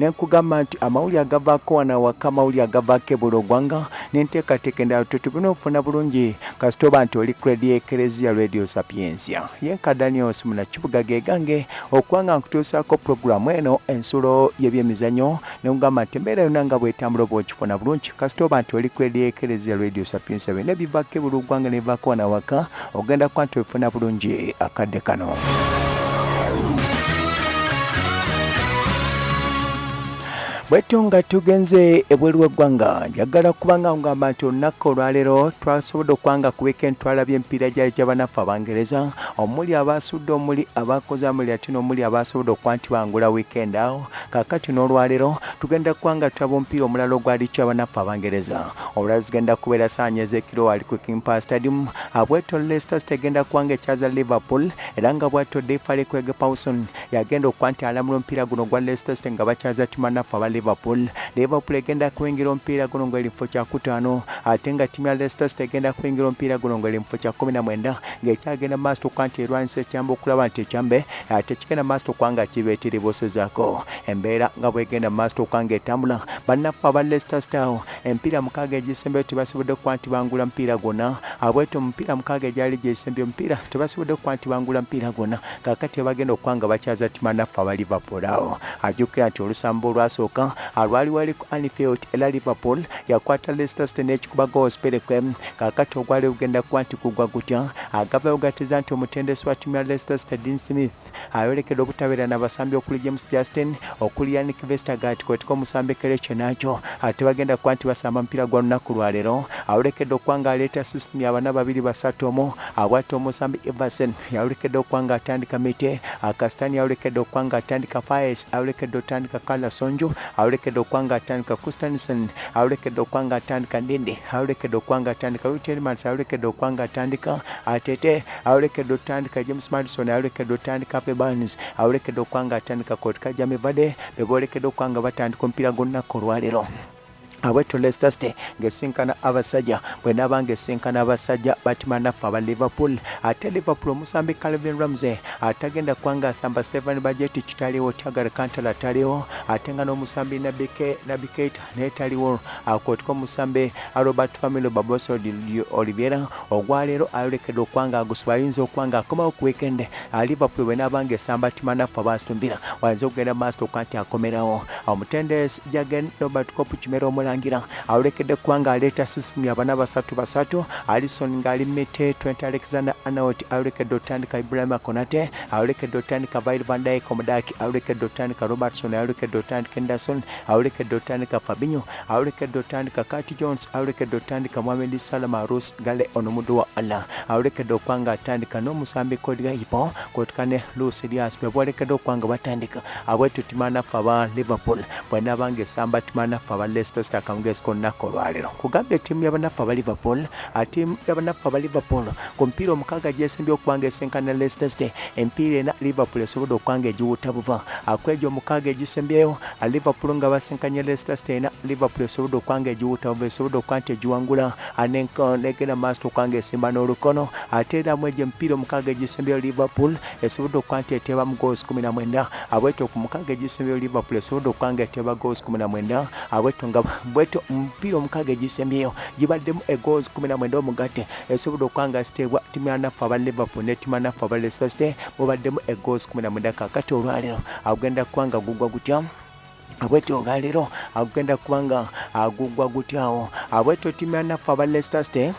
nenkugamba nti amawulire agavaako wano awaka amawulire agavaako ebula ogwanga nenteekateeka endala tetubina okufuna bulungi. Kasitoba nti oli kredi ekereziya radio sapiensia. Yenka daniels munakibuga gegange okuba nga nkutuusaako puroguramu eno ensulo y'ebyemizanyo nenkugamba nti embeera yonna nga bwetambula oba okifuna bulungi kasitoba nti oli kredi ekereziya radio sapiensia byonna ebivaako ebula ogwanga nebivaako wano awaka ogenda kuba nti obifuna bulungi akadde kano bwetu nga tugenze ebweru w'eggwanga njagala kubanga ngamba nti olunaku olwaleero twasobodde okubanga ku weekend twalabye empiira gyali gy'abanaffe abangereza. Omuli abasudde omuli abakoze amuli ate n'omuli abasobodde okuba nti bangula weekend awo. Kaakati n'olwaleero tugenda kubanga tulaba omupiira omulala ogwali ky'abanaffe abangereza. Olwala zigenda kubeera saanyeza ekiro wali ku kimpa stadium. Bweto leicester city egenda kubanga ekyaza liverpool era nga bwatyo defale kwege pawson yagenda okuba nti alamula omupiira guno gwa leicester city nga bakyaza timanaffe liverpool. Liverpool egenda kuwingira omupiira guno ng'eri mufo kyakutaano ate nga ttiimu ya leicester city egenda kuwingira omupiira guno ng'eri mufo kya kumi na mwenda ng'ekyagenda maaso okuba nti erwanyisa ekyamba okulaba nti ekyambe ate kigenda maaso okuba nga kibeetiribosezaako embeera nga bwegenda maaso okuba nga etambula bannaffe aba leicester city awo empiira mukaaga egisembeyo tebasobodde okuba nti bangula mupiira gwonna abweto omupiira mukaaga egyali gyesembye omupiira tebasobodde okuba nti bangula mupiira gwonna kakati bagenda okuba nga bakyaza ttima naffe aba liverpool awo. Ajjukira nti olusambo olwasooka alwali wali ku anfield era liverpool yakwata leicester city n'ekikuba gospelekwe kakati ogwali ogenda kuba nti kugwa gutya. Agavayo gateza nti omutendesi wa ttiimu ya leicester city dean smith ayolekedde obutabeera n'abasambi okuli james justin okuli yannick vestergat kwetika omusambi kereche nakyo ate bagenda kuba nti basamba mupiira gwa lunaku lwaleero ayolekedde okuba nga aleeta system yabana babiri basatu omu abwata omusambi everson yayolekedde okuba nga atandika mite. Akasitani yayolekedde okuba nga atandika fires ayolekedde otandika kalasonju ayolekedde okuba nga atandika kustanison ayolekedde okuba nga atandika ndindi ayolekedde okuba nga atandika utelmans ayolekedde okuba nga atandika atete ayolekedde otandika james madison ayolekedde otandika pebans ayolekedde okuba nga atandika kotika jamivade bebolekedde okuba nga batandika omupiira gwonnaku olwaleero abweto leicester city ngesinkana abasajja bwenaba ngesinkana abasajja batima naffe aba liverpool. Ate liverpool omusambi calvin ramsey atagenda kubanga asamba stephen bajeti kitaliwo tiagara kantala taliwo ate nga n'omusambi nabikeita netaliwo akotika omusambi robert family babos oliviera ogwaleero ayolekedde okubanga agusiba ayinza okubanga akomawo ku weekend. Liverpool bwenaba ngaesamba tima naffe abastumbira wayinza okugenda maaso okuba nti akomerawo omutendesi jagen robert cop kimera omula omulangira awolekedde kubanga aleeta system yabana basatu basatu alison ngaali mite 20 alexander anaot awolekedde otandika ibrahima konate awolekedde otandika vail vandyke omudaki awolekedde otandika robertson awolekedde otandika enderson awolekedde otandika fabinyo awolekedde otandika kati jones awolekedde otandika mohamed salama rus gale onomudu wa allah awolekedde okubanga atandika n'omusambi kodigaipo kotika ne lus elias bebolekedde okubanga batandika abwetu timanaffe aba liverpool bwenabanga esamba timanaffe aba leicester city akamugezi olunaku olwaleero kugamba ettiimu y'abanaffe aba liverpool atiimu y'abanaffe aba liverpool ku mupiira omukaaga gyesembye okubanga esenkana leicester city empiira ena liverpool esobodde okubanga egiwuta buva. Akwejo omukaaga egisembyeyo liverpool nga basenkanye leicester city ena liverpool esobodde okubanga egiwuta buva esobodde okuba nti egiwangula negenda maaso okubanga esimba n'olukono. Ate era mu egyo emipiira omukaaga egisembyeyo liverpool esobodde okuba nti eteeba mu goals kumi na mwenda. Abweto ku mukaaga egisembyeyo liverpool esobodde okubanga eteeba goals kumi na mwenda. Abweto nga bweto omupiira omukaaga egisembyeyo gibaddemu egoozi kumi na mwenda omugatte esobodde okubanga ziteebwa ttiimu yanaffe aba liverpool ne ttiimu yanaffe aba city mubaddemu egoozi kumi na mwenda kakati olwaleero. Agenda kubanga gugwa gutya? Abweto olwaleero agenda kubanga agugwa gutyawo abweto ttiimu yanaffe aba leicester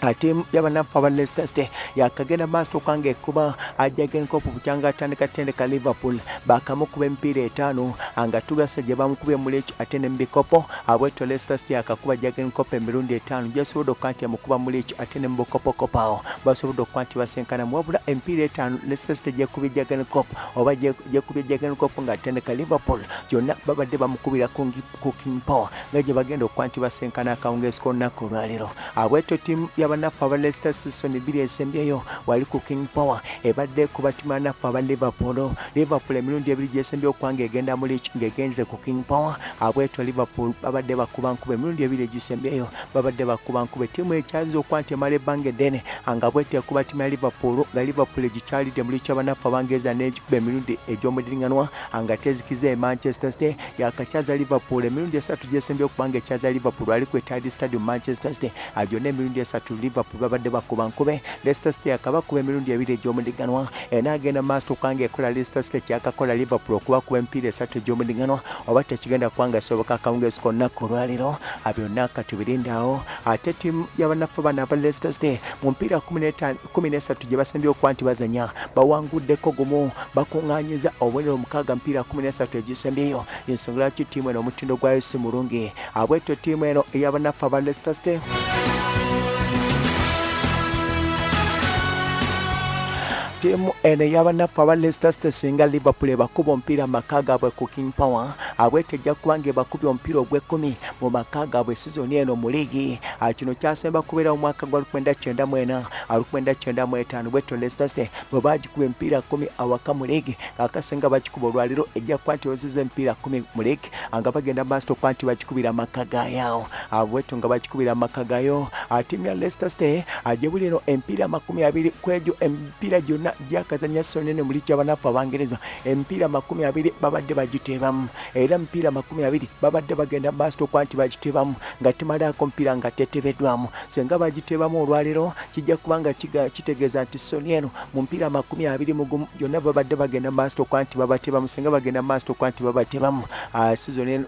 ate yabanaffe aba leicester city yakagenda maaso okubanga ekuba ajagenkopu bukyanga atandika tendeka liverpool. Bakamukuba emipiira etaano nga tugasa gye bamukubye muleki ate nemubikopo abweto leicester city yakakuba jagenkopu emirundi etaano gyesobodde okuba nti amukuba muleki ate nemubukopokopo awo basobodde okuba nti basenkanamu wabula emipiira etaano leicester city gyekubye jagenkopu oba gyekubye jagenkopu nga atendeka liverpool. Gyonna babadde bamukubira ku power. Nga gye bagenda okuba nti basenkana akawungezi kolunaku olwaleero abweto tiimu y'abannaffe aba leicester season bbiri esembyeyo wali ku king power ebadde ku batimu bannaffe aba liverpool. Liverpool emirundi ebiri gyesembyeyo okubanga egenda mu leach ng'egenze ku king power. Abwetyo liverpool babadde bakuba nkuba emirundi ebiri egisembyeyo babadde bakuba nkuba. Ettiimu ekyalinza okuba nti emala ebbanga eddene nga bwetyo ekuba ttiimu ya liverpool nga liverpool egikyalidde mu licha bannaffe abangereza n'egikuba emirundi egy'omudiringanwa nga tezikiza e manchester city. Yakakyaza liverpool emirundi esatu gyesembyeyo okubanga ekyaza liverpool ali ku etadi stadium manchester city gyonna emirundi esatu liverpool babadde bakuba nkube. Leicester city yakabakuba emirundi ebiri egy'omudiganwa enaagenda maaso okubanga ekola leicester city kyakakola liverpool okubakuba emipiira esatu egy'omudiganwa oba tekigenda kubanga esoboka akawungezi konnakku olwaliro byonna katubirindaawo ate ttiimu y'abannaffe bano aba leicester city mu mpiira kumi nesatu gye basembyeyo okuba nti bazanya bawanguddeko gumu bakuŋŋanyiza obubonero mukaaga mpiira kumi nesatu egisembyeyo. Ensonga lwaki ttiimu eno omutindo gwayo si mulungi? Abwetyo ttiimu eno ey'abannaffe aba leicester city ttiimu eno ey'abannaffe aba leicester city singa liverpool ebakuba omupiira mu maka gaabwe ku king power. Abwete ejja kuba nga ebakubye omupiira ogw'ekkumi mu maka gaabwe sizoni eno mu liigi kino kyasemba kubeera mu mwaka gwa 1994 1995 bwetyo leicester city bwe bagikuba emipiira 1 awaka mu liigi akasenga bagikuba olwaliro ejja kuba nti ozizza emipiira 1 mu liigi nga bagenda maaso okuba nti bagikubira maka gaayo bwetyo nga bagikubira maka gayo ttiimu ya leicester city gyebuli eno emipiira 20 ku egyo emipiira gyonna gyakazanya sonene mu liigi y'abannaffe abangereza. Emipiira 20 babadde bagiteebamu era emipiira 20 babadde bagenda maaso okuba nti bagiteebamu nga timalaako mupiira nga tetebeddwamu. Senga bagiteebamu olwaliro kijja kuba nga kitegeeza nti soni eno mu mpiira 20 mugumu gyonna babadde bagenda maaso okuba nti babateebamu senga bagenda maaso okuba nti babateebamu sizoni eno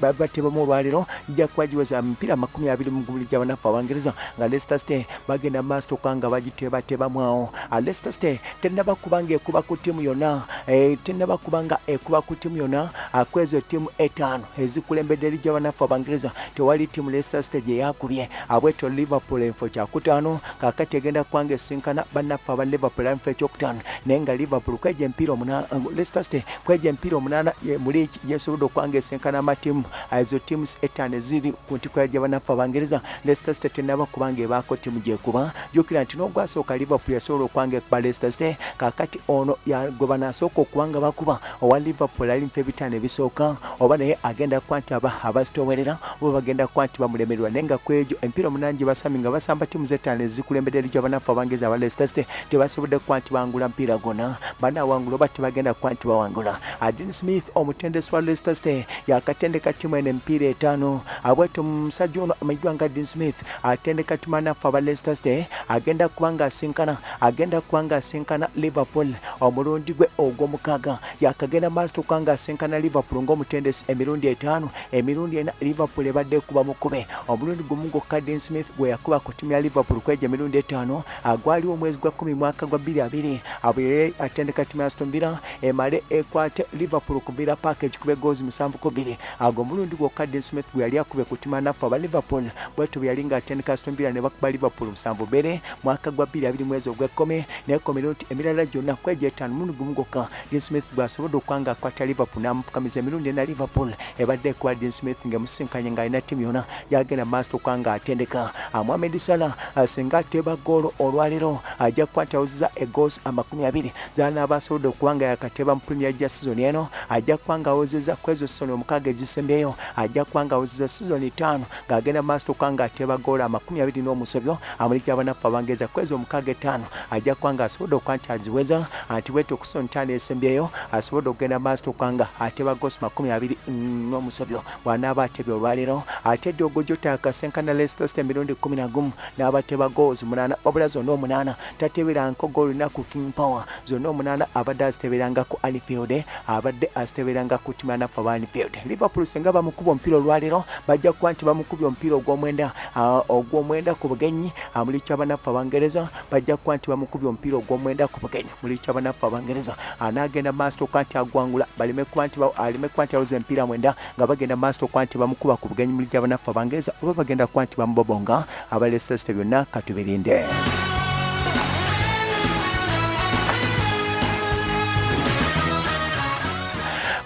babateebamu olwaliro kijja kuba giweza mipiira 20 mugumu liigi y'abannaffe abangereza. Nga city bagenda maaso okuba nga bagiteebateebamu awo. Leicester city tennaba kuba nga ekuba ku ttiimu yonna tennaba kuba nga ekuba ku ttiimu yonna kwezo ttiimu etaano ezikulembedde liigi y'abannaffe abangereza tewali ttiimu leicester city gye yakubye abwetyo liverpool enfo kyakutaano kakati egenda kuba nga esinkana bannaffe aba liverpool enfo ekyokutaano naye nga liverpool kweja empiira leicester city kweja empiira omunaana muli yesobodde okuba nga esinkana amatiimu ezo ttiimu etaano eziri ku ntiko yaja bannaffe abangereza leicester city tennaba kuba nga ebaako ttiimu gyekuba jjukira nti n'ogwasooka liverpool yasobola okuba nga ekuba leicester city kakati ono gwe banasooka okuba nga bakuba owa liverpool ali mpa ebitaano ebisooka oba naye agenda kuba nti aba abazitowerera oba bagenda kuba nti bamulemererwa. Naye nga ku egyo emipiira omunaana gye basami nga basamba ttiimu z'ettaano ezikulembedde lijo abanafu abangereza aba leicester city tebasobodde kuba nti bawangula mpiira gona. Banaawangula oba tebagenda kuba nti bawangula. Adin smith omutendesi wa leicester city yakatendeka ttiimu eno emipiira etaano. Abwetyo omusajja ono amanyiddwa nga adin smith atendeka ttiimu anafu aba leicester city agenda kuba nga asinkana agenda kuba nga asinkana liverpool. Omulundi gwe ogw'omukaaga yakagenda maaso okuba nga asinkana liverpool ng'omutendesi emirundi etaano. Emirundi ena liverpool ebadde ekuba mukube omulundi gumu gwokka dean smith gwe yakuba ku ttiimu ya liverpool kweja emirundi etaano. Agwaliwo omwezi gwa kumi mwaka gwa bbiri abiri. Abuyere atendeka ttiimu ya aston villa emale ekwate liverpool ku villa park ekikube goozi musanvu ku bbiri. Ago omulundi gwokka dean smith gwe yali akube ku ttiimu anafu aba liverpool. Bwetyo bwe yali ng'atendeka aston villa ne bakuba liverpool musanvu bbere mwaka gwa bbiri abiri mwezi ogw'ekkumi. Nekomera nti emirala gyonna kweja etaano mulundi gumu gwokka dean smith bw'asobodde okuba nga akwata liverpool n'amufukamiza emirundi ena liverpool. Ebadde ekuba dean smith ng'emusinkanye ng'alina ttiimu yonna yagenda maaso okuba nga atendeka mohamed salah singa ateeba goolo olwaliro ajja kuba nti awuziza egoosi amakumi abiri. Zanaaba asobodde okuba nga yakateeba mu premier ja sizoni eno ajja kuba nga awozeza ku ezo sizoni omukaaga ezisembeyo ajja kuba nga awozeza sizoni ttaano ng'agenda maaso okuba nga ateeba goolo amakumi abiri n'omusobyo amuliki abanafu abangereza ku ezo omukaaga etaano ajja kuba nga asobodde okuba nti aziweza anti bwete okusoni ttaano esembyeyo asobodde okugenda maaso okuba nga ateeba goosi makumi abiri n'omusobyo bw'anaaba atebye olwaliro ate eddi ogojota akasenkana leicester city emirundi kumi na gumu n'abateba goozi munaana wabula zonna omunaana tateberanko goolo lunaku king power zonna omunaana abadde aziteberanga ku anfield abadde aziteberanga ku ttiimu anafu aba anfield liverpool senga bamukuba omupiira olwaliro bajja kuba nti bamukubye omupiira ogw'omwenda ogw'omwenda ku bugenyi mulikyo abanafu abangereza bajja kuba nti bamukubye omupiira ogw'omwenda ku bugenyi mulikyo abanafu abangereza. Anaagenda maaso okuba nti agwangula baleme kuba nti aleme kuba nti awuza emipiira mwenda nga bagenda maaso okuba nti bamukuba ku bugenyi mulikyo abanafu abangereza oba bagenda kuba nti bamubobonga abalesesite byonna katubirinde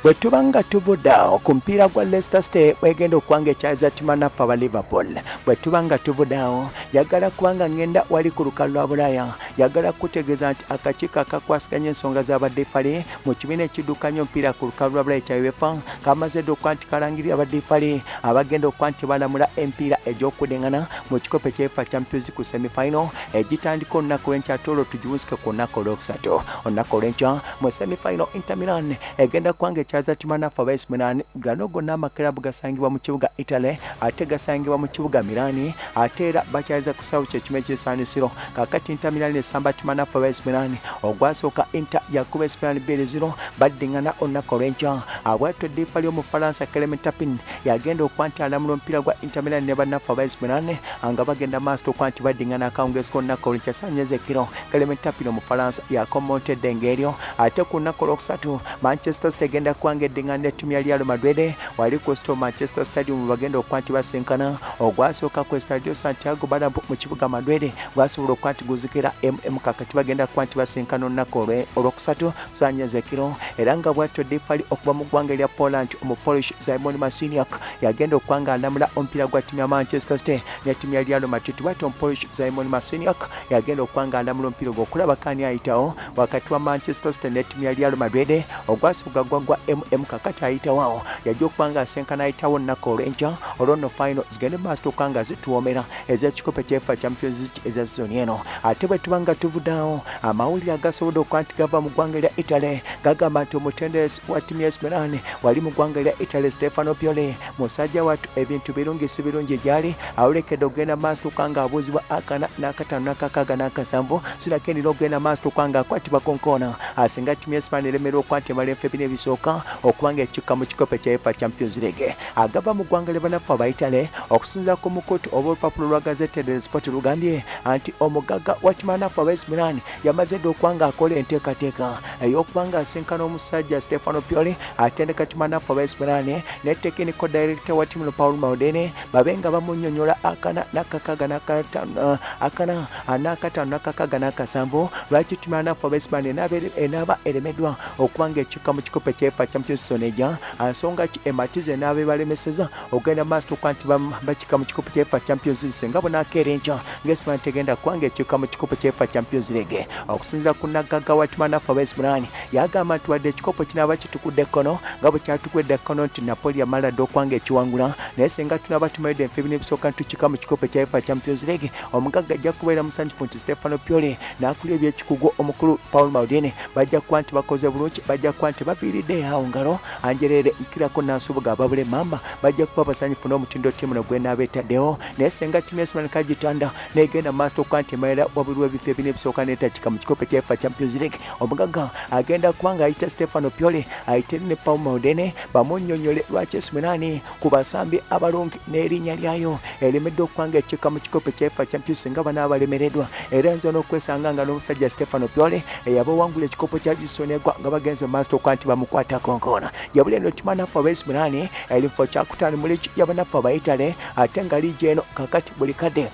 bwe tuba nga tuvuddeawo ku mupiira gwa leicester city bwegenda okuwanga ekyaza timanafu aba liverpool. Bwe tuba nga tuvuddeawo yagala kubanga ngenda wali ku lukalu lwa bulaaya yagala kutegeeza nti akakiiko akakwasiganya ensonga z'abadefale mu kibiina ekiddukanya omupiira ku lukalu lwa bulaaya kya uefa kamaze dde okuba nti kalangirira abadefale abagenda okuba nti balamula empiira egy'okudeŋŋana mu kikopo ekyefa champions ku semifinal egitandika olunaku lwenkya tolo tugiwusike ku lunaku olwokusatu. Olunaku olwenkya mu semifinal inter milan egenda kubanga ekyaza timanafu aba AC Milan gano gonna amakirabu gasangibwa mu kibuga italy ate gasangibwa mu kibuga milani ate era bakyaliza ku sawo kyekimu ekyesanisiro kakati inter milan esamba timanafu aba AC Milan ogwasooka inter yakuba Milan bbiri ziro baddiŋŋana olunaku olwenkya abwatto eddiipa ly'omufalansa clement tapin yagenda okuba nti alamula omupiira gwa inter milan ne bannafu aba AC Milan nga bagenda maaso okuba nti baddiŋŋana akawungeezi k'olunaku olwenkya sanyeza ekiro clement tapin omufalansa yakomontedde eng'eryo ate ku lunaku olwokusatu manchester city egenda kubanga eddiŋŋana nettimu ya real madrid wali ku sto manchester stadium bagenda okuba nti basinkana ogwasooka ku estadio santiago bernabeu mu kibuga madrid gwasobola okuba nti guzikira mm kakati bagenda kuba nti basinkana olunaku olwokusatu kusanyeza ekiro era nga bwatyo dipali okuva mu ggwanga erya poland omupolish simon masiniak yagenda okuba nga alamula omupiira gwa ttimu ya manchester city ne ttimu ya real madrid bwatyo omupolish simon masiniak yagenda okuba nga alamula omupiira ogwo okulaba kani ayitawo wakati wa manchester city ne ttimu ya real madrid ogwasuga gwa gwa mm kakati ayitawo yajja okuba nga asenkana ayitawo olunaku olwenkya olwono final zigende maaso okuba nga zituwomera ez'ekikopo kyefa champions league eza sizoni eno ate bwe tuba nga tuvuddawo amawulire agasobodde okuba nti gava mu ggwanga erya italy gagamba nti omutendesi wa ttimu AC Milan wali mu ggwanga erya italy stefano piole musajja wattu ebintu birungi si birungi gyali awolekedde okugenda maaso okuba nga abuuzibwa akana n'akataano n'akakaaga n'akasanvu sinakendera okugenda maaso okuba nga akwatibwa konkoona asinga ttimu AC Milan eremerwa okuba nti emala efe bina ebisooka okuba nga ekikka mu kikopo ekya uefa champions league. Agava mu ggwanga lyebanafu aba italy okusinzira ku mukutu oba olupapula lwa gazette del sport lugambye nti omugagga wa timanafu aba AC Milan yamaze dde okuba nga akola enteekateeka ey'okuba nga asinkana omusajja stefano pioli atendeka timanafu aba AC Milan ne technical director wa ttimu paul maudene babe nga bamunnyonnyola akana n'akataano akana n'akataano n'akakaaga n'akasanvu lwaki timanafu aba AC Milan enaaba eremeddwa okuba nga ekikka mu kikopo ekyefa champions soneja ensonga ki ematiza enaaba ebalemeseza okugenda maaso okuba nti bakikka mu kikopo kyefa champions league. Singa bonakeera enkya ngaesiman tegenda kubanga ekikka mu kikopo kyefa champions league. Okusinzira ku naggagga wa timanafu aba AC Milan yagamba nti wadde ekikopo kinaaba kitukudde ekkono nga bwe kyatukwedde ekkono nti napoli yamala dde okuba nga ekiwangula naye singa tunaaba tumaidde enfe bino ebisooka ntukikka mu kikopo kya uefa champions league omugagga ajja kubeera musanyufu nti stefano piole n'akulya ebyekikugu omukulu paul maudine bajja kuba nti bakoze bulungi bajja kuba nti baviiridde awo ngalo anjerere nkirako nansubuga ababule mamba bajja kuba basanyufu n'omutindo ttiimu no gwenaaba etaddewo naye singa ttiimu yasiman kagitanda negenda maaso okuba nti emalira wabuli w'ebifo ebina ebisooka neetakika mu kikopo kya uefa champions league. Omugagga agenda kuba nga ayita stefano piole ayite ne paul maudene bamunnyonnyole lwaki esiminani ku basambi abalungi n'erinnya lyayo eremedde okuba nga ekikka mu kikopo kya uefa champions nga banaaba balemereddwa era nza n'okwesanga nga n'omusajja stefano piole eyaba wangula ekikopo kya gisonegwa nga bagenze maaso okuba nti bamukwata konkoona yabula eno timanafu aba AC Milan erifo kyakutaano mu ligi y'abanafu aba Italy ate nga liigi eno kakati buli kadde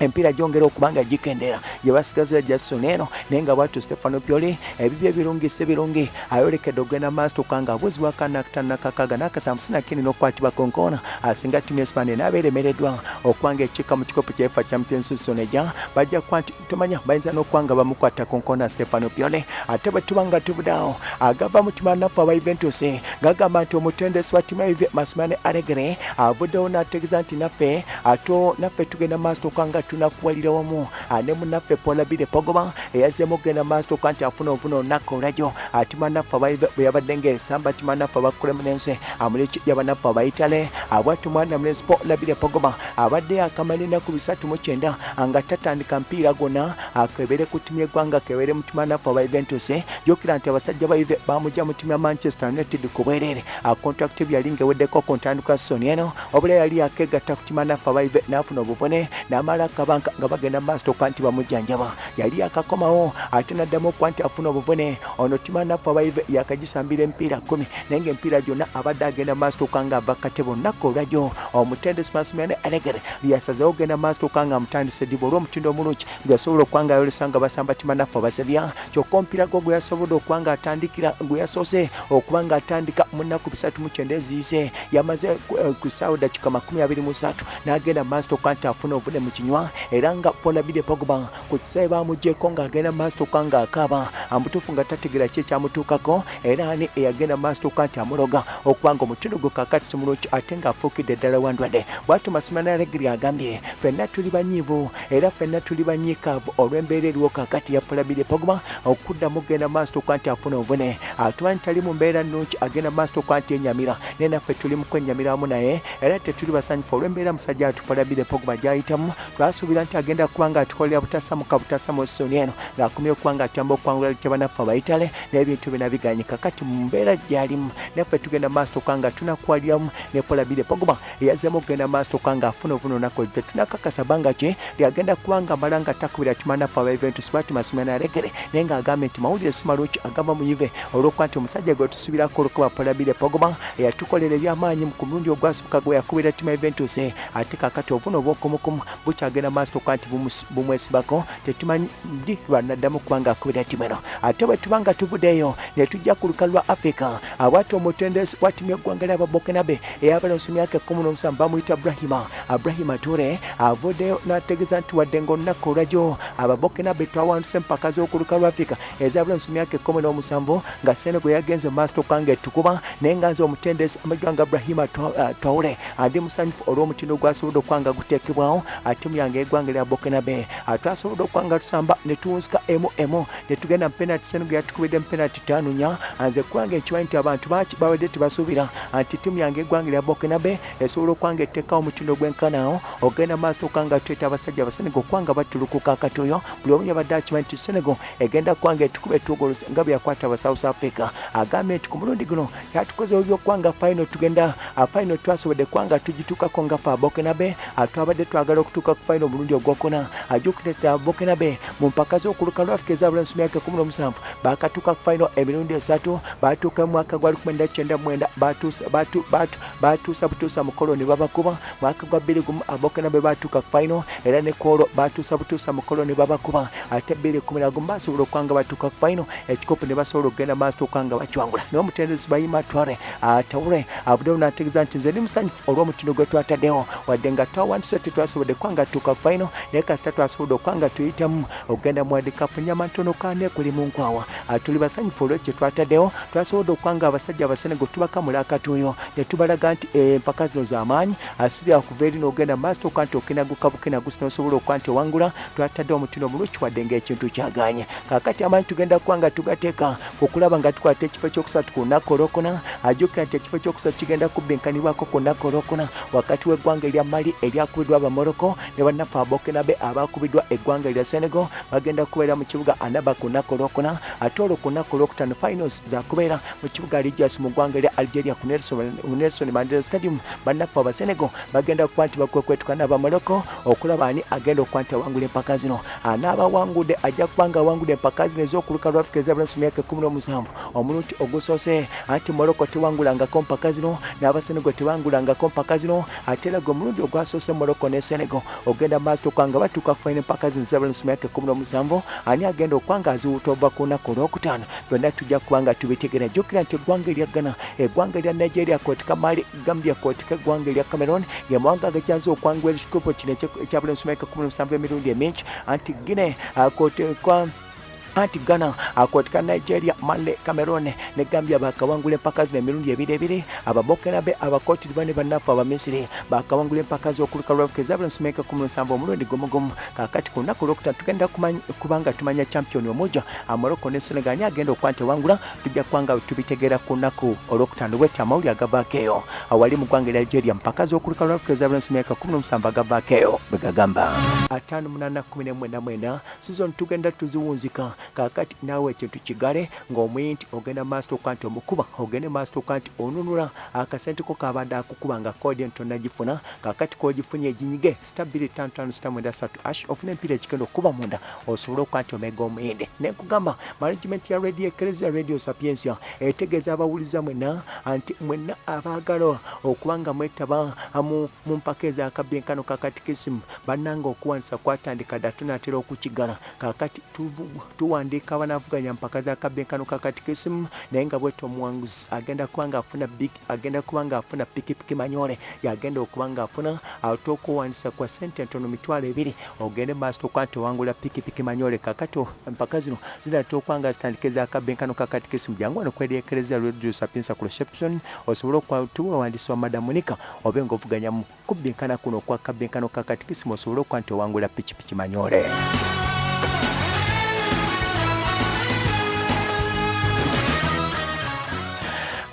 empiira gyongera okuba nga gikendera. Gye basigaza jason eno naye nga bwatyo stefano pioli ebibyo ebirungi si birungi ayolekedde okugenda maaso okuba nga abuuzibwa kanakataano nakakaaga n'akasanvu sinakini n'okukwatibwa konkoona asinga ttimu esipande naaba eremereddwa okuba nga ekikka mu kikopo kya efa champions soneja bajja kuba nti tumanya bayinza n'okuba nga bamukwata konkoona stefano pioli. Ate bwe tuba nga tuvuddeawo agava mu ttimu anafu aba juventus ngagamba nti omutendesi wa ttimu ya masimane alegre avuddewo n'ategeeza nti naffe ato naffe tugenda maaso okuba nga tunakuwalira wamu. Ne munaffe polabire pogoba. Eyazeemu okugenda maaso okuba nti afuna obuvuna olunaku olwajo atimu anaffe bwe yabadde ngaesamba atimu anaffe abakulemunense amuleki yabanaffe abaitale abwati mwana mulenzi polabire pogoba. Abadde akamala ennaku bisatu mu kyenda nga tatandika mpiira gonna akebere ku ttimu yeggwanga kebere mu ttimu anaffe aba juventus. Jjukira nti abasajja ba ive bamujja mu ttimu ya manchester united ku bwereere kontrakiti bwe yali ngaeweddeko ku ntandikwa soni eno obula yali akegatta ku ttimu anaffe aba ive n'afuna obuvune n'amala nga bagenda maaso okuba nti bamujjanjaba yali akakomawo ate naddamu okuba nti afuna obuvune. Ono timanaffe abaive yakagisambira emipiira kumi naye ngaemipiira gyonna abadde agenda maaso okuba nga ava katebo olunaku olwajjo omutendesi masimane alegere byasazewo ogenda maaso okuba nga amutandise ddiba olw'omutindo omulungi gweyasobola okuba nga ayolesa nga basamba timanaffe abasebya. Kyokka omupiira gwo gwe yasobodde okuba nga atandikira gwe yasoose okuba nga atandika mu nnaku bisatu mu kyenda eziise yamaze ku ssaawa dakika makumi abiri mu n'agenda maaso okuba nti afuna obuvune mu kinywa era nga polabide pogba ku kisaawe bamugyeko ng'agenda maaso okuba nga akaaba amutuufu nga tategeera ki ekyamutuukako era ani eyagenda maaso okuba nti amuloga okuba nga omutindo gwe kakati simulungi ate ng'afuukidde ddala wandwadde bwatyo masimana regiri agambye ffenna tuli banyiivu era ffenna tuli banyiikaavu olw'embeera eriwo kakati ya polabide pogba okuddamu genda maaso okuba nti afuna obuvune atuba nti tali mu mbeera nnungi agenda maaso okuba nti enyamira naye naffe tuli mu kwenyamira wamu naye era tetuli basanyufu olw'embeera musajja atupolabire pogba gyayitamu twasuubira nti agenda kuba nga atukolera butasamuka butasamu soni eno ng'akomye okuba nga atamba okwangula kyabanaffe abayitale n'ebintu bina biganyika kati mu mbeera gyalimu naffe tugenda maaso okuba nga tunakwaliramu ne polabire pogba eyazeemu okugenda maaso okuba nga afuna obuna olunaku tetunakakasa banga ki lyagenda kuba nga amala nga takubira timanaffe aba eventus bati masimana alegere naye ng'agambye nti mawulire simalungi agamba muyive olw'okuba nti omusajja gwe tusuubirako olukuba polabire pogba eyatukolera ebyamaanyi ku mulundi ogwasooka gwe yakubira tima eventus ate kakati obuna obwokumukumu bukyagenda maaso okuba nti bumwesibako tetumanyi ndi lwanaddamu kuba nga akubira tima eno ate bwe tuba nga tuvuddeeyo ne tujja ku lukalu lwa afirika abwati omutendesi wa timu y'eggwanga ly'ababokenabe ey'abalensi myaka ekkumi n'omusanvu bamuyita aburahima aburahima ture avuddeyo n'ategeeza nti wadde ngaolunaku olwajjo ababokenabe twawanduse empaka z'okuluka lwa afirika ez'abalensi myaka ekkumi n'omusanvu nga senego yagenze maaso okanga etukuba naye nga nze omutendesi amajwanga aburahima twawule andi musanyufu olw'omutindo gwasobodde okwanga guteekebwawo atimu yange eggwanga lya bokenabe twasobodde okwanga tusamba ne tuwunsika emu emu ne tugenda mu penaliti senego yatukubidde mu penaliti ttaano nya nze kwanga ekimanyi nti abantu baki babadde tebasuubira. Nti timu yange eggwanga lya bokenabe esobola okwanga etteekawo omutindo gw'enkanaawo ogenda maaso okwanga tweta abasajja abasenego okwanga batulukuka akati oyo. Buli omu yabadde akimanyi nti senego egenda kwanga etukuba etugolosi nga bwe yakwata aba south africa. Agambye nti ku mulundi guno yatukozewo byokwanga fayino tugenda fayino twasobodde kwanga tugituukako nga fe abokenabe twabadde twagala okutuuka ku fayino omulundi ogwokuna ajukireta abokenabe mu mpaka z'okuluka lwa afika ezabulensi myaka ekumi n'omusanvu bakatuuka ku fayino emirundi esatu batuuka mwaka gwa lukumi nda kyenda mwenda batuusa butuusa mukolo ne babakuba mwaka gwa bbiri gumu abokenabe batuuka ku fayino era ne koolo batuusa butuusa mukolo ne babakuba ate bbiri kumi nagumu basobola okwanga batuuka ku fayino ekikopo ne basobola okugenda maaso okwanga bakiwangula. Naye omutendesi bayima tware atawule avuddewo n'ategeeza nti nze ndi musanyufu olw'omutindo gwe twataddewo wadde nga twawandise tetwasobodde kwanga tuuka ku fayino naye kasita twasobodde okwanga tuyitamu okugenda mu wadikapu nyama ntono kaane kuli mu nkwawa tuli basanyufu olwekyo twataddewo twasobodde okwanga abasajja abasenego tubakamula akatuuyo ne tubalaga nti empaka zino z'amaanyi asibya kuva eri n'ogenda maaso okuba nti okinaguka bukinagusi n'osobola okuba nti owangula twataddewo omutindo omulungi wadde ng'ekintu kyaganye kakati amaanyi tugenda kuba nga tugateeka okulaba nga tukwata ekifo ekyokusatu ku lunaku olwokuna ajjukira nti ekifo ekyokusatu kigenda kubinkanibwako ku lunaku olwokuna wakati w'eggwanga erya mali eryakubiddwa abamoroko ne bannaffe abokenabe abakubiddwa eggwanga erya senegal bagenda kubeera mu kibuga anaba ku lunaku olwokuna ate olwo ku lunaku olwokutaano finals zakubeera mu kibuga ligias mu ggwanga erya algeria ku nelson mandela stadium. Bannaffe abasenegal bagenda kuba nti bakwekwetuka n'abamoroko okulaba ani agenda okuba nti awangula empaka zino. Anaaba awangudde ajja kuba nga awangudde empaka zino ez'okuluka lwa afika ezabulensi myaka ekumi n'omusanvu. Omulundi ogusoose anti moroko tewangulangako mpaka zino n'abasenego tebangulangako mpaka zino ate era gwe omulundi ogwasoose moroko ne senego ogenda maaso okwanga batuuka kufaina empaka zino ezabulensi myaka ekumi n'omusanvu. Ani agenda okwanga aziwuta ova ku lunaku olwokutaano? Byonna tujja kuba nga tubitegera. Jjukira nti eggwanga erya ghana eggwanga erya nigeria kootika mali gambia kootika eggwanga erya cameron gemawanga agakyaza okwangula ekikopo kino ekyabulensi myaka ekumi n'omusanvu emirundi emingi. Anti gine akootekwa anti ghana akwatika nigeria male cameron ne gambia bakawangula empaka zino emirundi ebiri ebiri ababokenabe abakootiriba ne bannaffe abamisiri bakawangula empaka z'okuluka lwafuka kumi n'omusanvu omulundi gumugumu kakati ku lunaku tukenda tugenda kubanga tumanya champion omuja amoroko ne senegal ni agenda okuba nti ewangula tujja kubanga tubitegeera ku lunaku olwokutaano bweti amawulire agavaako eyo awali mu ggwanga nigeria mpaka z'okuluka lwafuka kumi n'omusanvu agavaako eyo bwe gagamba. Ataano munaana kumi nemwenda mwenda sizoni tugenda tuziwunzika kakati naawe ekintu kigale ng'omuyi nti ogenda maaso toka nti omukuba ogende maaso toka nti onunula akasente ko kabadde akukuba nga kodi entonagifuna kakati kogifunye eginyige sita bbiri tano tano sita mwenda satu ash ofuna empiira ekigenda okuba munda osobole okuba nti omega omuyinde nenkugamba management ya radio ekereziya radio sapiensia etegeeza abawuliza mwena nti mwenna abaagala okuba nga mwetaba mu mpaka ezakabyenkano kakatikisimu bannanga okuwanisa kwatandika dda tunatera okukigala. Kakati tuwandiika abanavuganya mpaka zakabyenkano kakatikisimu naye nga bwete omuwanguzi agenda kuba nga afuna agenda kuba nga afuna pikipiki manyole yagenda okuba nga afuna ate okuwanisa kwa sente entono mitwalo ebiri ogende maaso tokuba nti owangula pikipiki manyole kakati empaka zino zinatera okuba nga zitandika ezakabyenkano kakatikisimu jangu wano kweryekereza radio sapinsa ku reception osobole okutuwawandisi wa madamunika obe ngaovuganyamu kubyenkana kuno okwa kabyenkano kakatikisimu osobole okuba nti owangula pikipiki manyole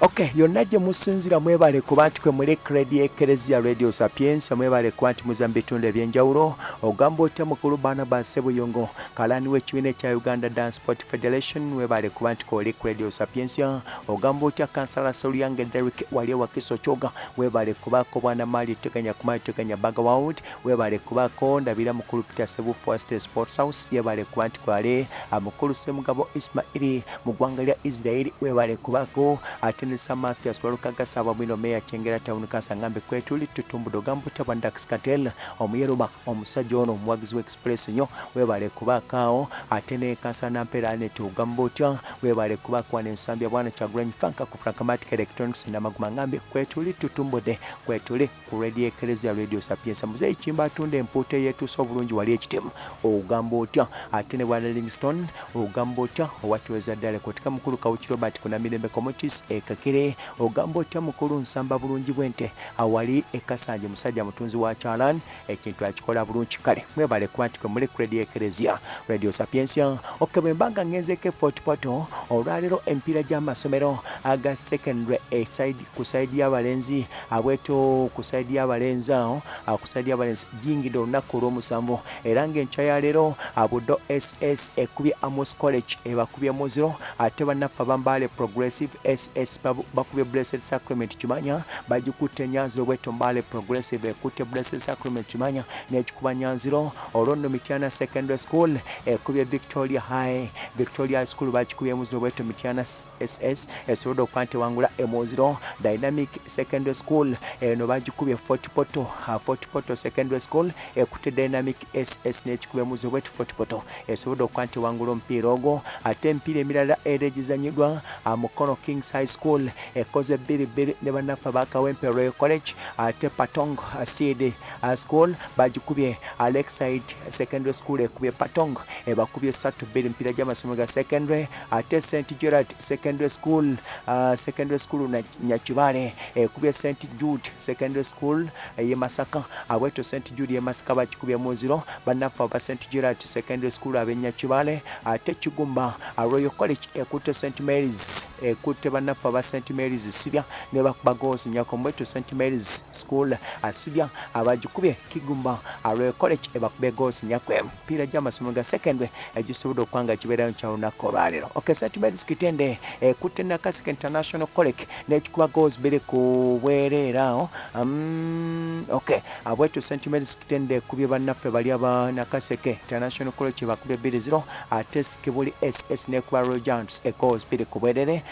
ok yonna gye musinzira mwebale kuba nti kwe muli kredi ekereziya radio sapiensa mwebale kuba nti muza mu bitundu ebyenjawulo. Ogamba otya mukulu barnabas sebuyongo kalani w'ekibiina ekya uganda dance sport federation webale kuba nti koli radio sapiensa ogamba otya kansala solyange derik wali ewakiso kyoga webale kubako bwana mali teganya kumali teganya bagaward webale kubako ndabira mukulu peter sebu forest sports house yebale kuba nti kwale mukulu semugabo ismaili mu ggwanga lya israeli webale kubako ate nesa mathias walukagasa abamwino meya kyengera town kansa ngambe kwetuli tutumbude ogamba otya bwa dax katel omuyeruma omusajja ono omuwagizi wa express nyo webale kubakaawo ate ne kansala nampeera anet ogamba otya webale kubaka wana ensambi ya bwana kyagulanyi franka ku frankamatic electronics namaguma ngambe kwetuli tutumbude kwetuli ku radio ekereziya radio sapiensa muzeyi kimba atunda empuuta eyetuusa obulungi wali ekitemu ogamba otya ate ne bwana livingston ogamba otya owatiweza ddala kotika mukulu kawuki robert kunamirembe communities ekakire ogamba otya mukulu nsamba bulungi bwente awali ekasanje musajja mutunzi wa kyalan ekintu akikola bulungi kale. Mwebale kuba nti kwe muli ku radio ekereziya radio sapiensia ok bwe mbanga ngenzeko efortpoto olwaleero empiira gy'amasomero aga secondary esaidi ku saidi y'abalenzi abweto ku saidi y'abalenzi awo ku saidi y'abalenzi giyingidde olunaku olw'omusanvu. Era ng'enkya ya leero buddo ss ekubye amos college ebakubye muziro ate bannaffe abambaale progressive ss bakubye blessed sacrament kimanya bagikutte nyanziro bweto mbaale progressive ekutte blessed sacrament kimanya n'ekikuba nyanziro olwo nno mityana secondary school ekubye victoria high victoria high school bakikubye muziro bweto mityana ss esobodde okuba nti wangula emuziro dynamic secondary school eno bagikubye fort poto fort poto secondary school ekutte dynamic ss n'ekikubye muziro bweto fort poto esobodde okuba nti wangula omupiira ogwo ate emipiira emirala era egizanyiddwa mukono kings high school ekoze bbiribbiri ne bannaffe bakawempe royal college ate patong seed school bagikubye alexide secondary school ekubye patong ebakubye satu bbiri mpiira gy'amasomero ga secondary ate st gerard secondary school uh, secondary school nyakibale ekubye st jude secondary school ye masaka. Abweto st jude ye masaka bakikubye muziro bannaffe aba st gerard secondary school ab'enyakibale ate kigumba royal college ekutte st marys ekutte bannaffe aba st marys sibya ne bagozi nyakomweto st marys school asibya abagikubye kigumba royal college ebakubye gozi nyakwe mpiira gy'amasomero ga secondary egisobodde okuba nga kibeerayo kyolunaku olwaleero. Ok st marys kitende ekutte nakaseke international college n'ekikuba gozi biri ku bwereera awo um, ok abweto st marys kitende ekubye bannaffe bali aba nakaseke international college ebakubye biri ziro ate kibuli ss nekuba royal giants egozi biri ku bwerere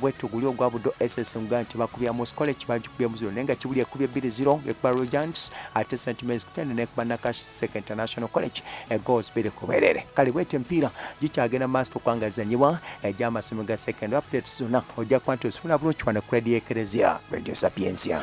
bwetu guli ogwa buddo ss nga nti bakubya mus college bagikubye muziro naye nga kibuli ekubye bbiri ziro ekuba royal giants ate st marys kitende nekuba nakaseke international college egozi biri ku bwerere kale bwete empiira gikyagenda maaso tokwanga zanyibwa egy'amasomero ga second updates zonna ojja kuba nti ozifuna bulungi wano radio radio sapiensia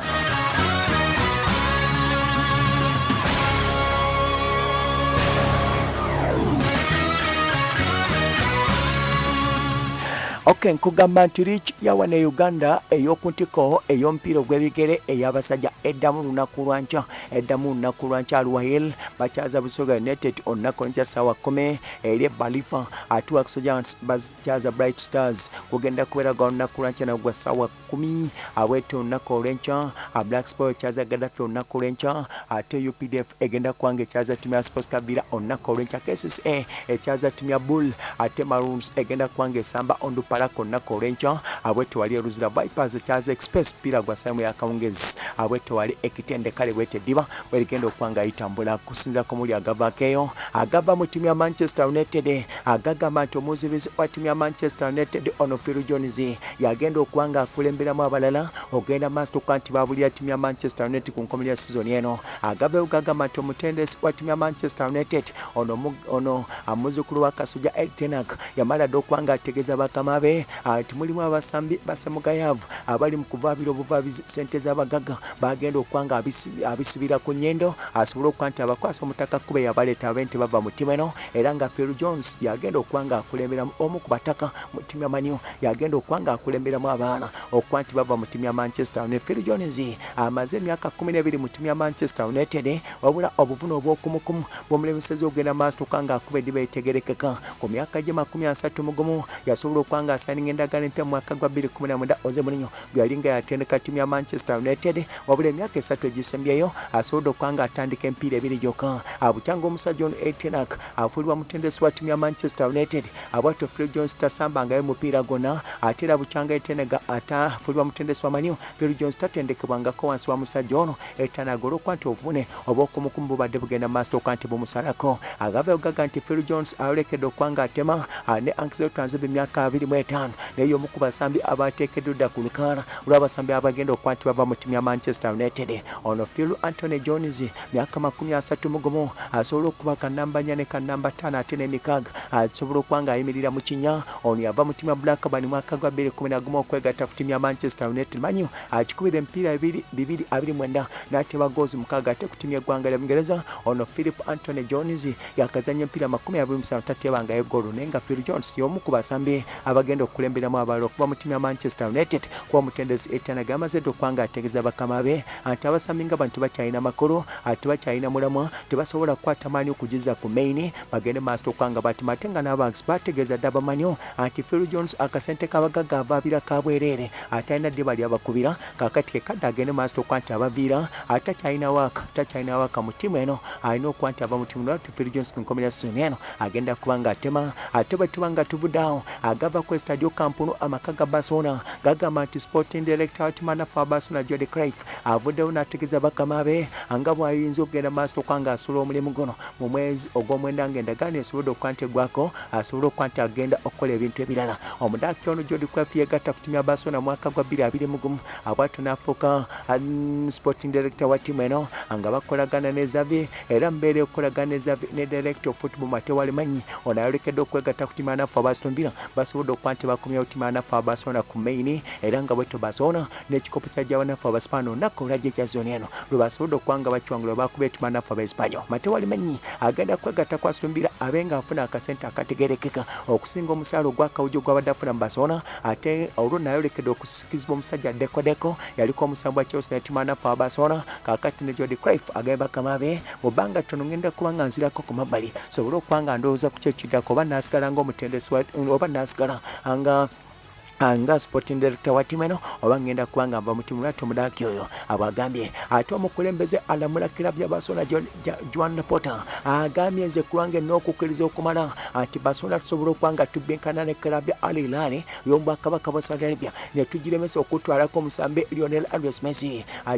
ok nkugamba nti rich yawa ne uganda ey'okuntiko ey'omupiira ogw'ebigere ey'abasajja eddamu lunaku lwanca eddamu lunaku lwanca alwahil bakyaza busoga united olunaku lwankya saawa kumi eri ebalifa ate wakusojans bakyaza bright stars kugenda kubeera gwa lunaku lwanca nagwa saawa kumi abwete olunaku olwenca black sport ekyaza gadafi olunaku olwenca ate updf egenda kubanga ekyaza timu ya sports kabira olunaku olwenca kcca ekyaza timu ya bull ate maroons egenda kubanga esamba ondupalako olunaku olwenca abwete wali eruzira vipers ekyaza express pira gwa saimu yakawungezi abwete wali ekitendekale bwete diba bwerigenda okubanga itambula kusinzirako muli agavaako eyo agava mu timu ya manchester united agagamba nti omuzibizi wa timu ya manchester united ono phil jones yagenda okuba nga akulemberamu abalala ogenda maaso tokuba nti babulira timu ya manchester united ku nkomerero ya sizoni eno. Agavayo gagamba nti omutendesi wa timu ya manchester united ono, ono amuzukulu wa kasuja eltenak yamala dde okuba nga ategeeza bakama be nti mulimu abasambi basamugayavu abali mu kuvaabira obuvabizi sente z'abagagga bagenda okuba nga abisi- abisibira ku nyendo asobole okuba nti abakwasa omutaka kube yabaleeta abe nti bava mu ttimu eno era nga phil jones yagenda okuba nga akulemberamu omu ku bataka mu maniu yagenda okuba nga akulemberamu abaana okuba nti bava mu ttimu ya manchester united. Phil jones amaze emyaka kumi n'ebiri mu ttimu ya manchester united wabula obuvune obwokumukumu bwomulemesezi ogenda maaso tokuba nga akuba ediba etegerekeka ku myaka gye makumi asatu mu gumu yasobola okuba nga nga asayinga endagaano empya mu mwaka gwa 2019 Jose Mourinho bwe yali nga yatendeka ttiimu ya Manchester United wabula emyaka esatu egisembyeyo asobodde okuba nga atandika emipiira ebiri gyokka. Abukya ng'omusajja ono Etenak afuulibwa mutendesi wa ttiimu ya Manchester United abwatto Phil Jones tasambangayo mupiira gwonna ate era bukyanga Etenega atafuulibwa mutendesi wa Manio Phil Jones tatendekebwangako wansi wa musajja ono Etenak olw'okuba nti ovune oba okumukumu bubadde bugenda mu maaso okuba nti bumusalako agava ogaga nti Phil Jones alekedde okuba ng'atema ne Anxel Tanzebe emyaka 2 etano naye y'omu ku basambi abateekeddwa dda ku lukaala olw'abasambi abagenda okwatibwa ava mu ttimu manchester united. Ono phil antony jones myaka makumi asatu mugumu asobola okuba kanamba nnya ne kanamba ttaano ate n'emikaaga asobola okuba ng'ayimirira mu kinya ono yava mu ttimu ya blackburn mwaka gwa 211 okwegatta ku ttimu ya manchester united. Manyo akikubira emipiira 229 n'ateba goozi mukaaga ate ku ttimu y'eggwanga lya bungereza ono philip antony jones yakazanya empiira 27 tatebangayo eggolo naye nga phil jones y'omu ku basambi abagenda okukulemberamu abalala okuva mu ttimu ya manchester united kuba omutendesi etanaga amaze dde okuba nga ategeeza bakama be nti abasambi nga bantu bakyalina makulu ate bakyalina mulamwa tebasobola kukwata maani okugiza ku maini bagende maaso okuba nga batima ate nga n'abanks bategeeza dde abamanyo nti phil jones akasente kabagagga avaabira kabwereere ate alina dde bali abakubira kakati kekadde agende maaso okuba nti abaviira ate takyalina waaka takyalina waaka mu ttimu eno alina okuba nti ava mu ttimu nati phil jones ku nkomera soni eno agenda kuba nga atema ate bwe tuba nga tuvuddeawo agava ku estadio kampunu amaka ga barcelona. Gagamba nti sporting director watimanafu wa barcelona jodi craif avuddewo n'ategeeza bakama be nga bw'ayinza okugenda maaso okuba nga asula omulimu guno. Mu mwezi ogw'omwenda ng'endagaano esobodde okuba nti eggwako asobole okuba nti agenda okukola ebintu ebirala. Omudaaki ono jodi craif yegatta ku ttimu ya barcelona mwaka gwa 2021 abwatyo n'afuuka um, sporting director wa ttimu eno nga bakolagana ne zavi era mbeera okukolagana ne zavi ne director of football matewale manyi ono ayolekedde okwegatta ku ttimu ya nafu abaston villa. Basobodde okuba nti bakomyawo ttimu ya nafu abasona ku maini era nga bwetyo basona n'ekikopo kya jabanafu abasipano olunaku olwajja ekya zoni eno. Lwe basobodde okuba nga bakiwangula bakuba ettimu ya nafu abaesipanyol matewale manyi agenda kwegatta villa abe nga afuna akasente akategerekeka okusinga omusaala ogwakawujo gwabadde afuna mu basona ate olwo nayolekedde okusikizibwa omusajja dekodeko yaliko omusambu wa chelsea nettimu ya nafu abasona kakati ne jodi craif agamba bakama be mu bbanga ttono ngenda kuba nga nzirako ku mabbali. Sobole okuba nga ndowooza ku kyekiddako oba nasigala ngaomutendesi wa- oba nasigala nga nga sporting director wa timu eno oba ngenda kuba nga nva mu timu lwati omudaaki oyo abwagambye ate omukulembeze alamula kirabu ya basona joan porter agambye nze kulwange n'okukkiriza okumala. Nti basona tusobola okuba nga tubinkana ne kirabu ya al hilal y'omubwakabaka bwa saudi arabia ne tugiremesa okutwalako omusambe lionel andres messi. Ah,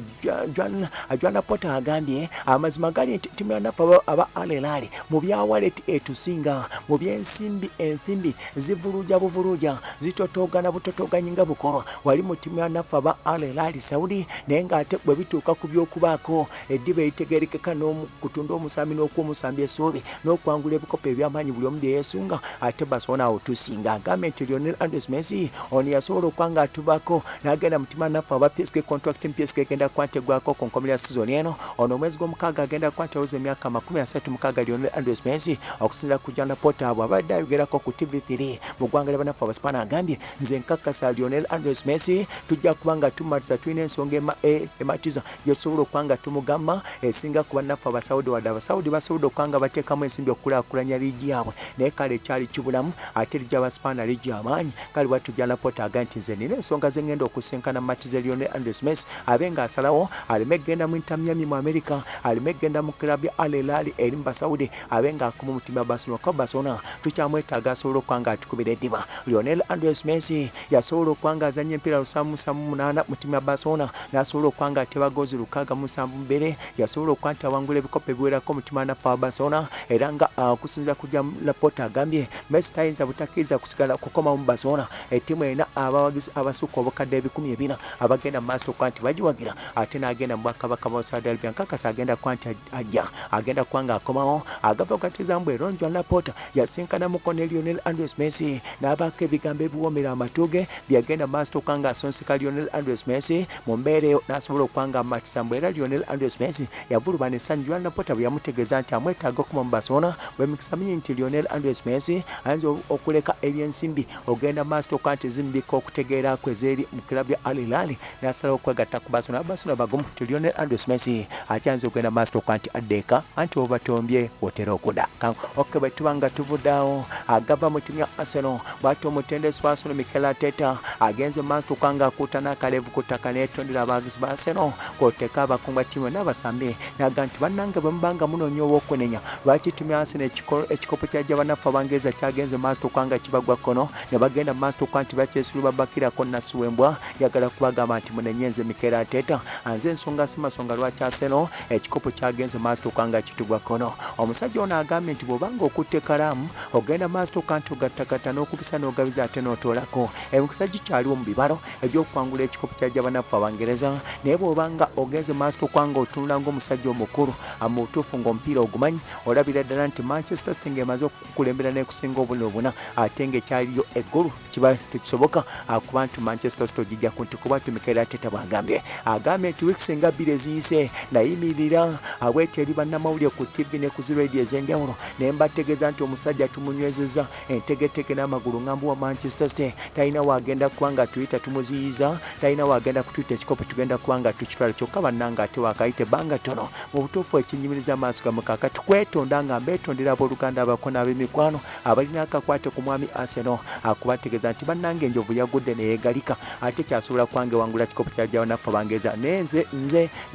Joan porter agambye amazima gali nti timu yanafe aba- al hilal mu byawaleti etusinga mu byensimbi enfimbi zivuluja buvuluja zitotoogana bwana butotoganyi nga bukolwa wali mu ttiimu ya naffe aba al elali saudi naye ng'ate bwe bituuka ku by'okubaako eddiba eritegerekeka n'okutunda omusambi n'okuwa omusambi essuubi n'okwangula ebikopo ebyamaanyi buli omu bye yeesunga ate basona awo tusinga agambe nti lionel andres messi ono yasobola okuba nga atubako n'agenda mu ttiimu ya naffe aba psk contract psk egenda kuba ntegwako ku nkomero ya sizoni eno. Ono omwezi gw'omukaaga agenda kuba ntawuza emyaka makumi asatu mukaaga lionel andres messi okusinzira ku jana pota abo abadde ayogerako ku tv3 mu ggwanga lyabanaffe abasipana agambye nze nkakasa lionel andres messi tujja kuba nga tumatiza tulina ensonga e- ematiza. Gyetusobola okuba nga tumugamba esinga ku bannaffe abasaudi wadde abasaudi basobola okuba nga bateekamu ensimbi okulaakulanya liigi yaabwe. Naye kale ekyali kibulamu ate liigi abasipana liigi amaanyi. Kale bwatujana pota aga nti nze nina ensonga zengenda okusinkana matiza lionel andres messi abe ng'asalawo aleme kgenda mu inter miami mu america aleme kgenda mu klabu ya al elali eri mu basaudi abe ng'akoma omutima barcelona. Kuba barcelona tukyamwetaaga asobola okuba nga atukubira eddiba. Lionel andres messi yasobola okuba nga azanya empiira lusanvu musanvu munaana mu ttiimu ya barcelona n'asobola okuba nga ateba goozi lukaaga mu musanvu mubere yasobola okuba nti awangula ebikopo ebiwerako mu ttiimu wa barcelona era nga ah, okusinzira ku ja lapota agambye messi tayinza butakkiriza kusigala kukoma mu barcelona. Ettiimu erina abawagizi abasukka obukadde ebikumi ebina abagenda mu maaso okuba nti bagiwagira ate n'agenda mu bwakabaka bwa saudi arabia. Nkakasa agenda kuba nti ajja agenda kuba nga akomawo agava okatiza mbu eronjwa lapota yasinkana muko ne lionel andres messi n'abaako ebigambo ebiwoomera amatu ge byagenda maaso okuba nga asonseka lionel andres messi mu mbeera eyo n'asobola okuba nga amatisa mbu era lionel andres messi yavulubana essanyu lwa lapota bwe yamutegeeza nti amwetaaga okuma mu barcelona bwemikisa mingi nti lionel andres messi ayinza okuleka ebyensimbi ogenda maaso okuba nti zimbika okutegeera kwe zeeri mu kilabu ya al hilali n'asalawo okwegatta ku barcelona barcelona bagumu nti lionel andres messi akyayinza okugenda maaso okuba nti addeeka anti obatombye wotera okudaka oke bwe tuba nga tuvuddeawo agava mu ttiimu ya arsenal bw'ati omutendesi wa arsenal mikel ateta agenze mu maaso okuba nga akuuta n'akaleevu ku ttaka n'etondera abagizi ba arsenal kw'oteeka abakungu ba ttiimu n'abasambe naga nti bannange bwe muba nga munoonya ow'okwenenya lwaki ttiimu ya arsenal ekiko- ekikopo kyajja bannaffe abangereza kyagenze mu maaso okuba nga kibagwa kkono ne bagenda mu maaso okuba nti bakyesulu babakirako nasuwembwa yagala kubagamba nti munenye nze mikel ateta anze ensonga si masonga lwaki arsenal ekikopo kyagenze mu maaso okuba nga kitugwa kkono omusajja ono agambye nti bw'obanga okutte kalaamu ogenda maaso okuba nti ogattagatta n'okubisa n'ogabiza ate n'otoolako emikisa gikyaliwo mu bibalo ebyokukwangula ekikopo kyajja bannaffe abangereza. Naye bw'obanga ogenze maaso okuba nga otunula ng'omusajja omukulu mu butuufu ng'omupiira ogumanyi olabira ddala nti manchester city ng'emaze okukulembera n'ekusinga obuna obuna ate ng'ekyaliyo eggulu kiba tekisoboka akuba nti manchester city ogijja ku nti kuba tumikaera ateta bwagambye. Agambye nti wiikisi nga bbiri eziyise nayimirira abwete eri bannamawulire ku tv ne ku ziradio ez'enjawulo naye mbategeeza nti omusajja tumunywezeza entegetege n'amagulu ŋŋambu wa manchester city talina wagenda kuba nga tuyita tumuziyiza talina wagenda kutuyita ekikopo tugenda kuba nga tukitwala kyokka bannanga ate wakayita ebbanga ttono. Mu butuufu ekinyumiriza amaaso gamu kakati kwetonda nga mbeetondera abooluganda abako n'ab'emikwano abalina akakwate ku mwami arsenal akubategeeza nti bannange enjovu yagudde neyeegalika ate kyasobola kubange wangula kikopo kyajjawo naffe bangeeza naye nze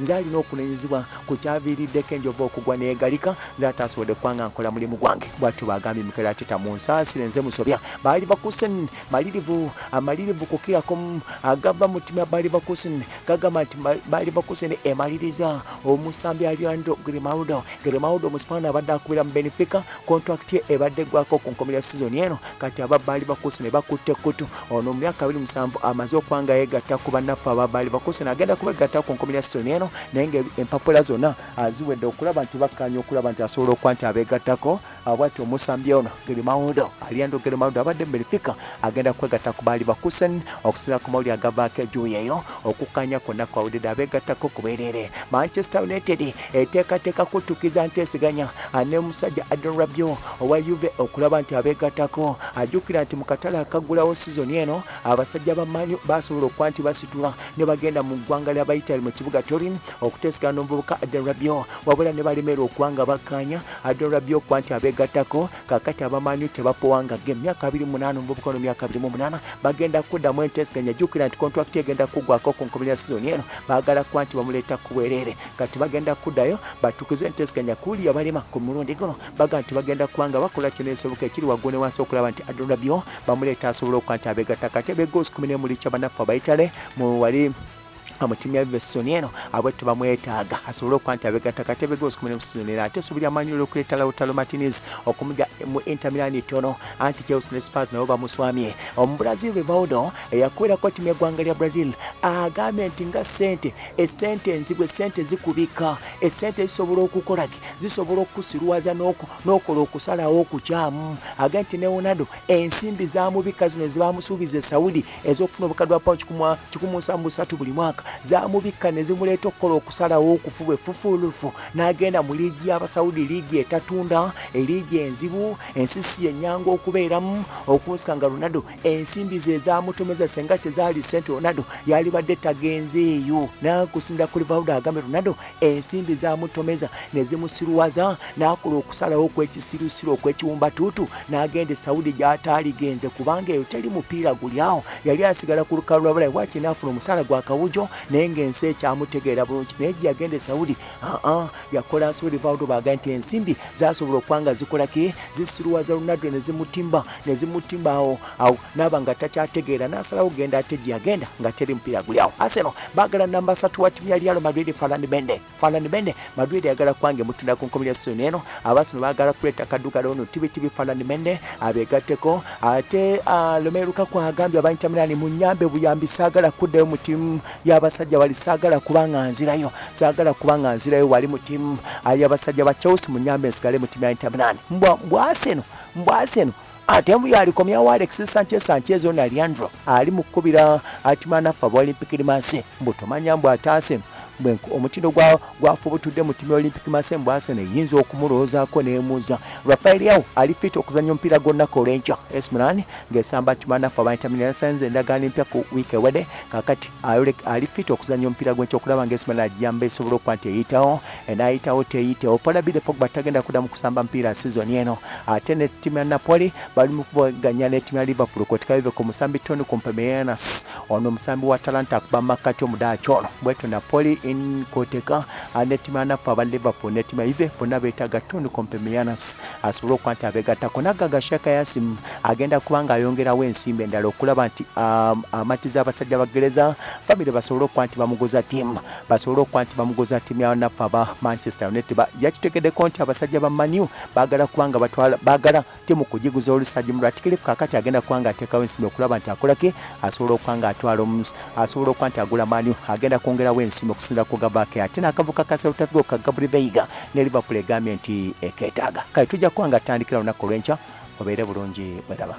nze alina okunenyezebwa ku kyaviiriddeko enjovu okugwa neyeegalika nze ate asobodde kubanga nkola mulimu gwange. Bwatyo bagambye mikera ateta mu nsaasire nze musobya. Baali bakusen malirivu amalirivu kukirako mu- agava mu ttimu ya baali bakusen gagamba nti Ma- baali bakusen emaliriza. Omusambi aliando grimaudo grimaudo omusipana abadde akubira mu benefica kontrakiti ye ebadde gwako ku nkomero ya sizoni eno. Kati aba baali bakusen bakutte kutu. Ono mu myaka 27 amaze okuba nga yegatta ku bannaffe aba baali bakusen agenda kubegatta ku nkomero ya sizoni eno naye nga empapula zonna aziwedde okulaba nti bakkanya okulaba nti asobola okuba nti abegattako abwati omusambi ono gerimaudo aliando gerimaudo abadde mu benefica agenda kwegatta ku baali bakusen okusinira ku mawuli agavaako ejuuyi eyo okukkanya kwonna kwawulidde abeegattako ku bwereere manchester united eteekateeka kutukiza nteeseganya ne musajja adon rabio owa uve okulaba nti abeegattako ajjukira nti mu katale akaggulawo sizoni eno abasajja ba manyu basobola okuba nti basitula ne bagenda mu ggwanga ly'abaitali mu kibuga torin okuteeseganya n'omuvubuka adon rabio wabula ne balemerwa okuba nga bakkanya adon rabio okuba nti abeegattako kakati abamanyu tebapowangage emyaka 28 omuvubuka ono myaka 28 bagenda kuddamu enteeseganya jjukira nti kontrakiti egenda kuggwako ku nkomero ya sizoni eno baagala kuba nti bamuleeta ku bwereere kati bagenda kuddayo batukuze enteeseganya kuli abalema ku mulundi guno baga nti bagenda kuba nga bakola kyona ekisoboka ekiri waggulu ne wansi okulaba nti adonabyo bamuleeta asobola okuba nti abeegatta kati ebegoosi 1 muli kya bannaffe abayitale mu wali mu ttiimu ya vesoni eno abwettu bamwetaaga. Asobole okuba nti abegatta katebe gosi kumi nemusoni era ate esuubirya manyulo okuleeta lautalo martinez okumuja mu inter tono anti chelsea ne spars nabo bamuswamye. Omubrazil rivaldo eyakuberako ttiimu yeggwanga lya brazil agambye nti nga sente esente enzibwe esente zikubika esente zisobola okukolaki zisobola okukusirwaza n'okola okusalawo okukyamu. Agambye nti ne ronaldo ensimbi zamubika zino zebamusuubiza e saudi ez'okufuna obukadde bwa pauni kikumu nsanvu busatu buli mwaka zamubika ne zimuleeta okukola okusalawo okufu efufulufu n'agenda mu liigi y'abasaudi liigi etatunda eliigi enzibu ensisi yennyanga okubeeramu okunsika nga ronaldo ensimbi ze ezamutomeza senga tezaali sente ronaldo yalibadde tagenzeeyo nakusinda ku livaldo agambe ronaldo ensimbi zamutomeza ne zimusirwaza n'akola okusalawo okwekisirusiru okwekiwumbatuutu n'agenda e saudi gy'ataaligenze kubanga eyo teri mupiira guli awo. Yali asigala ku lukalu lwa bulayi bwaki naafuna omusaala gwa kawujo naye ng'ensi ekyamutegeera bulungi. Naye gye yagenda e saudi aa yakola nsobi livaldo baga nti ensimbi zasobola okuba nga zikolaki zisirwaza ronaldo ne zimutimba ne zimutimba awo awo naaba nga takyategeera n'asalawo genda ate gye yagenda nga teri mupiira guli awo. Aseno baagala namba satu wa ttiimu ya real madrid falan bende falan bende madrid yagala kwange mutunda ku nkomi ya soni eno. Abasino baagala kuleeta kaddugala ono tibitibi falan bende abeegatteko. Ate lomeruka kwagambye aba inter milan munyambe buyambi saagala kuddayo mu ttiimu y'abasajja wali saagala kubanga nzirayo saagala kubanga nzirayo wali mu ttiimu y'abasajja ba chelsea munyambe nsigale mu ttiimu ya inter milan. Mbwaseno mbwaseno ate mbuyo alikomyawo alex sanchez sanchez ono aliandro ali mukubira atimanafa ba olympic limase mbu tomanya mbu ataase omutindo gwafe obutudde mu ttiimu ya olympic mase mbu arsenal eyinza okumulowoozaako neemuuza rafael yawo ali fit okuzanya omupiira gwonnaka olwenkya es milan ng'esamba timanafa abantamirasanze endagaano empya ku wiiki ewedde kakati ali fit okuzanya omupiira gwenkya okulaba nga es milan agiyamba esobola okuba nti eyitawo enaayitawo teyitewo. Polabide pogba tagenda kuddamu kusamba mpiira sizoni eno. Ate ne ttiimu ya napoli bali mu kuvuganya n'ettiimu ya liverpool kotikabive ku musambi tony compemeanas ono omusambi wa talanta akuba makkati omudaaki ono bweto napoli in koteka n'ettiimu ya nafa aba liverpool n'ettiimu ya ive bonna beetaaga tony compemeanas asobole okuba nti abeegattako naggaga shaka yasim agenda kuba nga ayongerawo ensimbi endala okulaba nti amatiza abasajja bagereza famire basobole okuba nti bamuguza ttiimu basobole okuba nti bamuguza ttiimu ya nafa aba manchester united yakitegeddeko nti abasajja ba manu baagala kuba nga baagala ttiimu kugiguza olusaji mu lwatikirifu kakati agenda kuba nga ateekawo ensimbi okulaba nti akolaki asobola okuba nga atwala asobola okuba nti agula manu agenda kwongerawo ensimbi okusinza ku gabake ate n'akavuka ka gabri veiga ne liverpool egambye nti ekeetaaga kale tujja kuba nga atandikira olunaku olw'enkya obeere bulungi bweraba